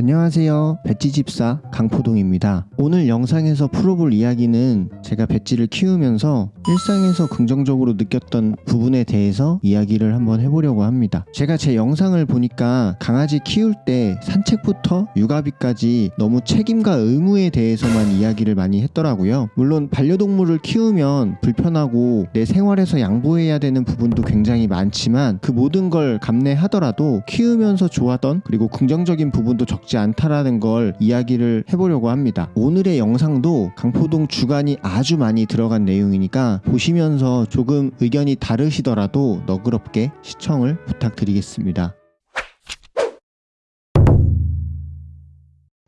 안녕하세요. 배지집사 강포동입니다. 오늘 영상에서 풀어볼 이야기는 제가 배지를 키우면서 일상에서 긍정적으로 느꼈던 부분에 대해서 이야기를 한번 해보려고 합니다. 제가 제 영상을 보니까 강아지 키울 때 산책부터 육아비까지 너무 책임과 의무에 대해서만 이야기를 많이 했더라고요. 물론 반려동물을 키우면 불편하고 내 생활에서 양보해야 되는 부분도 굉장히 많지만 그 모든 걸 감내하더라도 키우면서 좋았던 그리고 긍정적인 부분도 적지 않다라는 걸 이야기를 해보려고 합니다. 오늘의 영상도 강포동 주간이 아주 많이 들어간 내용이니까 보시면서 조금 의견이 다르시더라도 너그럽게 시청을 부탁드리겠습니다.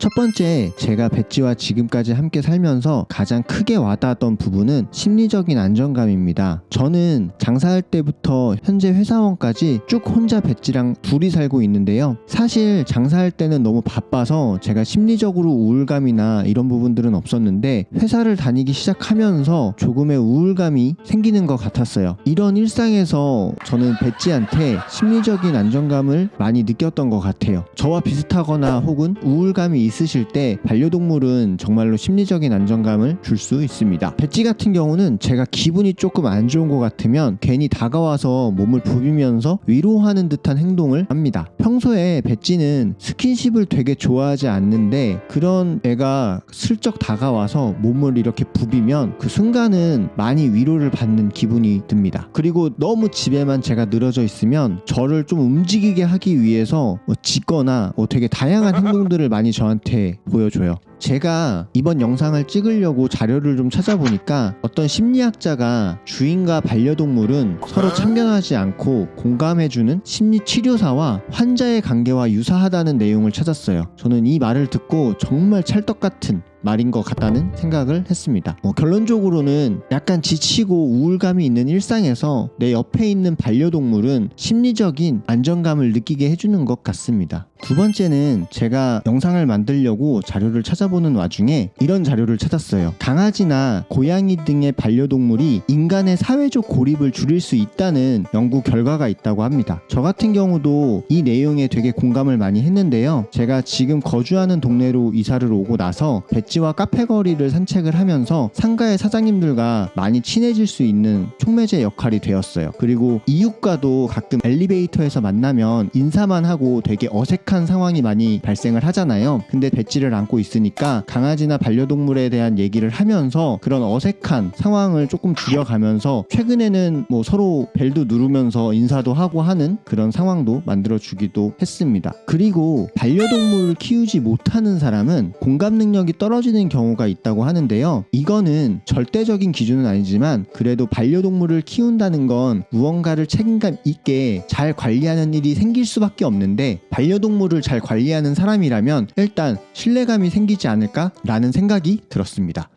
첫 번째, 제가 배지와 지금까지 함께 살면서 가장 크게 와닿았던 부분은 심리적인 안정감입니다. 저는 장사할 때부터 현재 회사원까지 쭉 혼자 배지랑 둘이 살고 있는데요. 사실 장사할 때는 너무 바빠서 제가 심리적으로 우울감이나 이런 부분들은 없었는데 회사를 다니기 시작하면서 조금의 우울감이 생기는 것 같았어요. 이런 일상에서 저는 배지한테 심리적인 안정감을 많이 느꼈던 것 같아요. 저와 비슷하거나 혹은 우울감이 있으실 때 반려동물은 정말로 심리적인 안정감을 줄 수 있습니다. 배지 같은 경우는 제가 기분이 조금 안 좋은 것 같으면 괜히 다가와서 몸을 부비면서 위로하는 듯한 행동을 합니다. 평소에 배지는 스킨십을 되게 좋아하지 않는데 그런 애가 슬쩍 다가와서 몸을 이렇게 부비면 그 순간은 많이 위로를 받는 기분이 듭니다. 그리고 너무 집에만 제가 늘어져 있으면 저를 좀 움직이게 하기 위해서 뭐 짖거나 뭐 되게 다양한 행동들을 많이 저한테 보여줘요. 제가 이번 영상을 찍으려고 자료를 좀 찾아보니까 어떤 심리학자가 주인과 반려동물은 서로 참견하지 않고 공감해주는 심리치료사와 환자의 관계와 유사하다는 내용을 찾았어요. 저는 이 말을 듣고 정말 찰떡 같은 말인 것 같다는 생각을 했습니다. 어, 결론적으로는 약간 지치고 우울감이 있는 일상에서 내 옆에 있는 반려동물은 심리적인 안정감을 느끼게 해주는 것 같습니다. 두 번째는 제가 영상을 만들려고 자료를 찾아보 는 와중에 이런 자료를 찾았어요. 강아지나 고양이 등의 반려동물이 인간의 사회적 고립을 줄일 수 있다는 연구 결과가 있다고 합니다. 저 같은 경우도 이 내용에 되게 공감을 많이 했는데요. 제가 지금 거주하는 동네로 이사를 오고 나서 배지와 카페 거리를 산책을 하면서 상가의 사장님들과 많이 친해질 수 있는 촉매제 역할이 되었어요. 그리고 이웃과도 가끔 엘리베이터에서 만나면 인사만 하고 되게 어색한 상황이 많이 발생을 하잖아요. 근데 배지를 안고 있으니까 강아지나 반려동물에 대한 얘기를 하면서 그런 어색한 상황을 조금 줄여가면서 최근에는 뭐 서로 벨도 누르면서 인사도 하고 하는 그런 상황도 만들어 주기도 했습니다. 그리고 반려동물을 키우지 못하는 사람은 공감 능력이 떨어지는 경우가 있다고 하는데요. 이거는 절대적인 기준은 아니지만 그래도 반려동물을 키운다는 건 무언가를 책임감 있게 잘 관리하는 일이 생길 수밖에 없는데 반려동물을 잘 관리하는 사람이라면 일단 신뢰감이 생기지 않을까라는 생각이 들었습니다.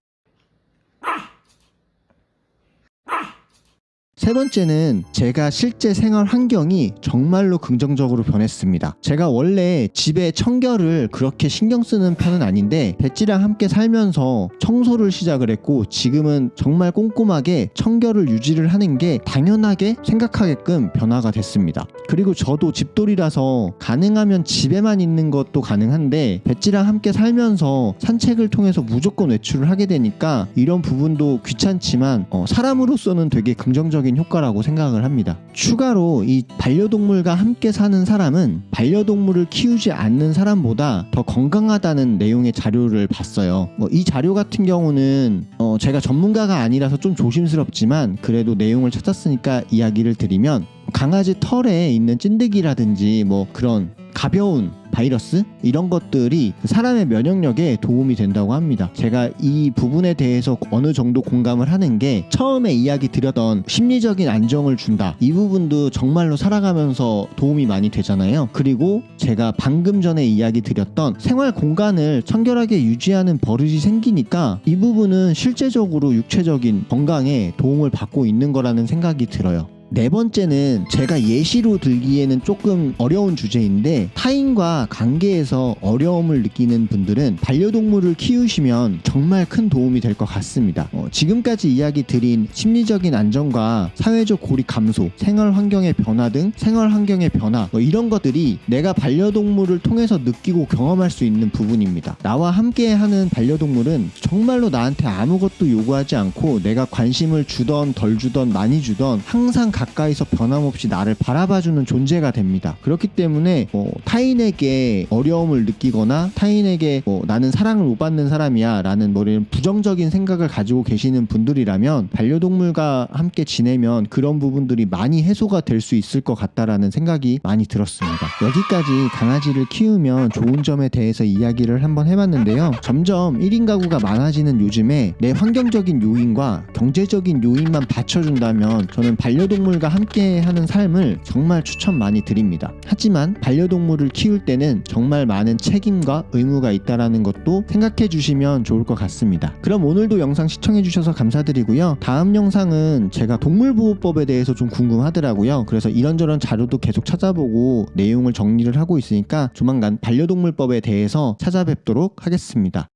세 번째는 제가 실제 생활 환경이 정말로 긍정적으로 변했습니다. 제가 원래 집에 청결을 그렇게 신경 쓰는 편은 아닌데 배지랑 함께 살면서 청소를 시작을 했고 지금은 정말 꼼꼼하게 청결을 유지를 하는 게 당연하게 생각하게끔 변화가 됐습니다. 그리고 저도 집돌이라서 가능하면 집에만 있는 것도 가능한데 배지랑 함께 살면서 산책을 통해서 무조건 외출을 하게 되니까 이런 부분도 귀찮지만 어, 사람으로서는 되게 긍정적인 효과라고 생각을 합니다. 추가로 이 반려동물과 함께 사는 사람은 반려동물을 키우지 않는 사람보다 더 건강하다는 내용의 자료를 봤어요. 뭐 이 자료 같은 경우는 어 제가 전문가가 아니라서 좀 조심스럽지만 그래도 내용을 찾았으니까 이야기를 드리면 강아지 털에 있는 찐득이라든지 뭐 그런 가벼운 바이러스 이런 것들이 사람의 면역력에 도움이 된다고 합니다. 제가 이 부분에 대해서 어느 정도 공감을 하는 게 처음에 이야기 드렸던 심리적인 안정을 준다. 이 부분도 정말로 살아가면서 도움이 많이 되잖아요. 그리고 제가 방금 전에 이야기 드렸던 생활 공간을 청결하게 유지하는 버릇이 생기니까 이 부분은 실제적으로 육체적인 건강에 도움을 받고 있는 거라는 생각이 들어요. 네 번째는 제가 예시로 들기에는 조금 어려운 주제인데 타인과 관계에서 어려움을 느끼는 분들은 반려동물을 키우시면 정말 큰 도움이 될 것 같습니다. 어, 지금까지 이야기 드린 심리적인 안정과 사회적 고립 감소, 생활 환경의 변화 등 생활 환경의 변화 뭐 이런 것들이 내가 반려동물을 통해서 느끼고 경험할 수 있는 부분입니다. 나와 함께 하는 반려동물은 정말로 나한테 아무것도 요구하지 않고 내가 관심을 주던 덜 주던 많이 주던 항상 가 까이서 변함없이 나를 바라봐주는 존재가 됩니다. 그렇기 때문에 뭐 타인에게 어려움을 느끼거나 타인에게 뭐 나는 사랑을 못 받는 사람이야 라는 뭐 이런 부정적인 생각을 가지고 계시는 분들이라면 반려동물과 함께 지내면 그런 부분들이 많이 해소가 될 수 있을 것 같다라는 생각이 많이 들었습니다. 여기까지 강아지를 키우면 좋은 점에 대해서 이야기를 한번 해봤는데요. 점점 1인 가구가 많아지는 요즘에 내 환경적인 요인과 경제적인 요인만 받쳐준다면 저는 반려동물과 함께 하는 삶을 정말 추천 많이 드립니다. 하지만 반려동물을 키울 때는 정말 많은 책임과 의무가 있다라는 것도 생각해 주시면 좋을 것 같습니다. 그럼 오늘도 영상 시청해 주셔서 감사드리고요. 다음 영상은 제가 동물보호법에 대해서 좀 궁금하더라고요. 그래서 이런저런 자료도 계속 찾아보고 내용을 정리를 하고 있으니까 조만간 반려동물법에 대해서 찾아뵙도록 하겠습니다.